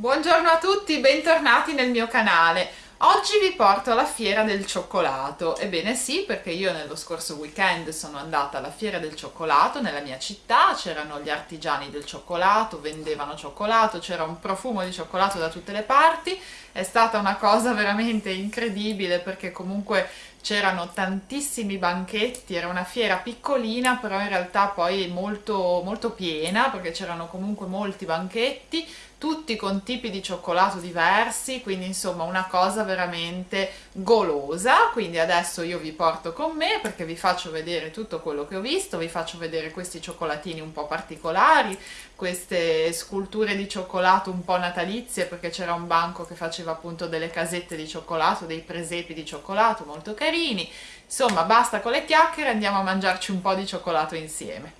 Buongiorno a tutti, bentornati nel mio canale. Oggi vi porto alla fiera del cioccolato. Ebbene sì, perché io nello scorso weekend sono andata alla fiera del cioccolato nella mia città, c'erano gli artigiani del cioccolato, vendevano cioccolato, c'era un profumo di cioccolato da tutte le parti. È stata una cosa veramente incredibile perché comunque c'erano tantissimi banchetti, era una fiera piccolina però in realtà poi molto, molto piena perché c'erano comunque molti banchetti tutti con tipi di cioccolato diversi, quindi insomma una cosa veramente golosa, quindi adesso io vi porto con me perché vi faccio vedere tutto quello che ho visto, vi faccio vedere questi cioccolatini un po' particolari, queste sculture di cioccolato un po' natalizie perché c'era un banco che faceva appunto delle casette di cioccolato, dei presepi di cioccolato molto carini, insomma basta con le chiacchiere, andiamo a mangiarci un po' di cioccolato insieme.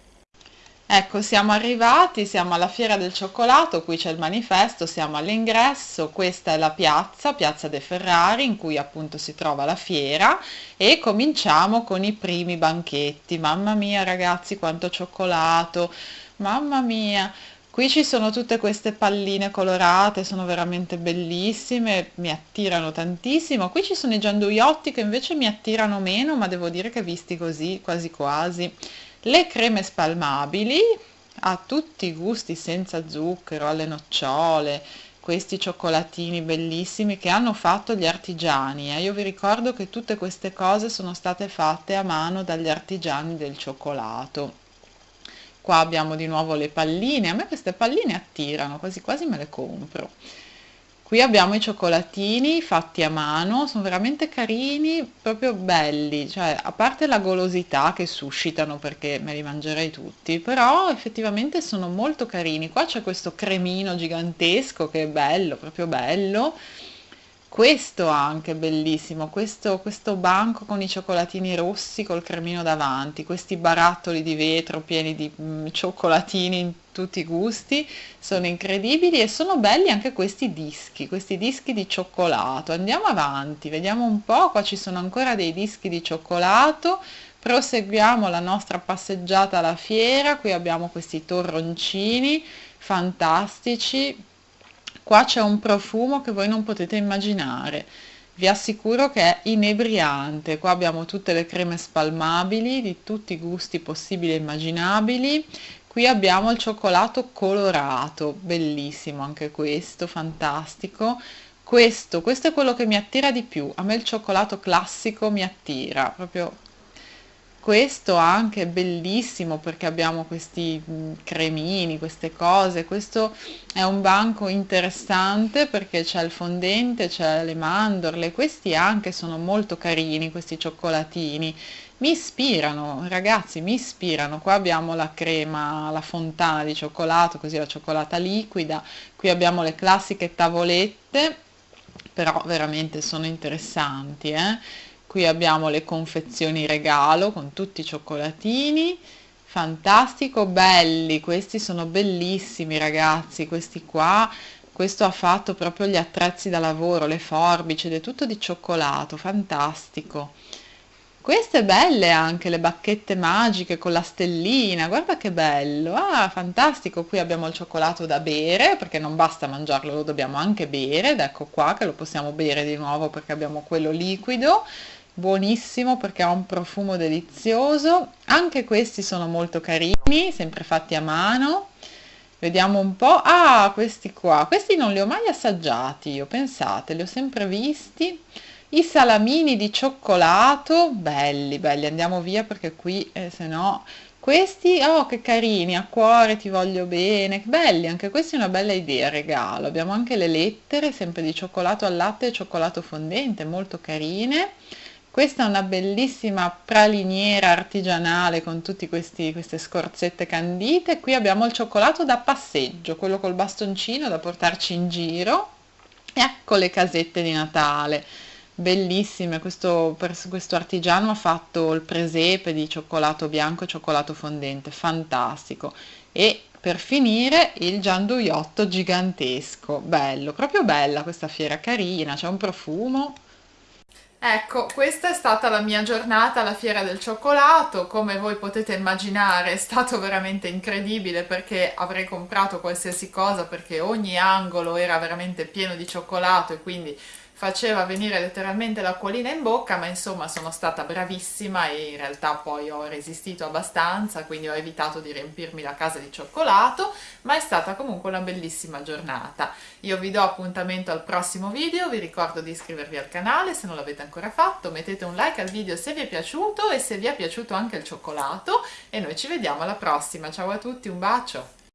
Ecco, siamo arrivati, siamo alla Fiera del Cioccolato, qui c'è il manifesto, siamo all'ingresso, questa è la piazza, Piazza De Ferrari, in cui appunto si trova la fiera e cominciamo con i primi banchetti. Mamma mia ragazzi, quanto cioccolato, mamma mia! Qui ci sono tutte queste palline colorate, sono veramente bellissime, mi attirano tantissimo. Qui ci sono i gianduiotti che invece mi attirano meno, ma devo dire che visti così, quasi quasi le creme spalmabili a tutti i gusti senza zucchero, alle nocciole, questi cioccolatini bellissimi che hanno fatto gli artigiani. Eh. Io vi ricordo che tutte queste cose sono state fatte a mano dagli artigiani del cioccolato. Qua abbiamo di nuovo le palline, a me queste palline attirano, quasi quasi me le compro. Qui abbiamo i cioccolatini fatti a mano, sono veramente carini, proprio belli, cioè a parte la golosità che suscitano perché me li mangerei tutti, però effettivamente sono molto carini. Qua c'è questo cremino gigantesco che è bello, proprio bello, questo anche bellissimo, questo, questo banco con i cioccolatini rossi col cremino davanti, questi barattoli di vetro pieni di mm, cioccolatini in tutti i gusti, sono incredibili e sono belli anche questi dischi, questi dischi di cioccolato. Andiamo avanti, vediamo un po', qua ci sono ancora dei dischi di cioccolato, proseguiamo la nostra passeggiata alla fiera, qui abbiamo questi torroncini fantastici, Qua c'è un profumo che voi non potete immaginare. Vi assicuro che è inebriante. Qua abbiamo tutte le creme spalmabili di tutti i gusti possibili e immaginabili. Qui abbiamo il cioccolato colorato, bellissimo anche questo, fantastico. Questo, questo è quello che mi attira di più. A me il cioccolato classico mi attira, proprio questo anche è bellissimo perché abbiamo questi cremini, queste cose, questo è un banco interessante perché c'è il fondente, c'è le mandorle, questi anche sono molto carini, questi cioccolatini, mi ispirano, ragazzi, mi ispirano, qua abbiamo la crema, la fontana di cioccolato, così la cioccolata liquida, qui abbiamo le classiche tavolette, però veramente sono interessanti, eh? Qui abbiamo le confezioni regalo con tutti i cioccolatini. Fantastico belli questi sono bellissimi ragazzi questi qua. Questo ha fatto proprio gli attrezzi da lavoro le forbici ed è tutto di cioccolato fantastico. Queste belle anche le bacchette magiche con la stellina guarda che bello. Ah fantastico qui abbiamo il cioccolato da bere perché non basta mangiarlo lo dobbiamo anche bere ed ecco qua che lo possiamo bere di nuovo perché abbiamo quello liquido buonissimo perché ha un profumo delizioso. Anche questi sono molto carini sempre fatti a mano. Vediamo un po' ah questi qua. Questi non li ho mai assaggiati io pensate li ho sempre visti. I salamini di cioccolato belli belli. Andiamo via perché qui eh, se no. Questi oh che carini a cuore ti voglio bene. Belli anche questi è una bella idea regalo. Abbiamo anche le lettere sempre di cioccolato al latte e cioccolato fondente molto carine questa è una bellissima praliniera artigianale con tutte queste scorzette candite. Qui abbiamo il cioccolato da passeggio, quello col bastoncino da portarci in giro. Ecco le casette di Natale, bellissime. Questo, questo artigiano ha fatto il presepe di cioccolato bianco e cioccolato fondente, fantastico. E per finire il gianduiotto gigantesco, bello, proprio bella questa fiera, carina, c'è un profumo Ecco, questa è stata la mia giornata alla Fiera del Cioccolato, come voi potete immaginare è stato veramente incredibile perché avrei comprato qualsiasi cosa perché ogni angolo era veramente pieno di cioccolato e quindi faceva venire letteralmente l'acquolina in bocca, ma insomma sono stata bravissima e in realtà poi ho resistito abbastanza, quindi ho evitato di riempirmi la casa di cioccolato, ma è stata comunque una bellissima giornata. Io vi do appuntamento al prossimo video, vi ricordo di iscrivervi al canale se non l'avete ancora fatto, mettete un like al video se vi è piaciuto e se vi è piaciuto anche il cioccolato e noi ci vediamo alla prossima. Ciao a tutti, un bacio!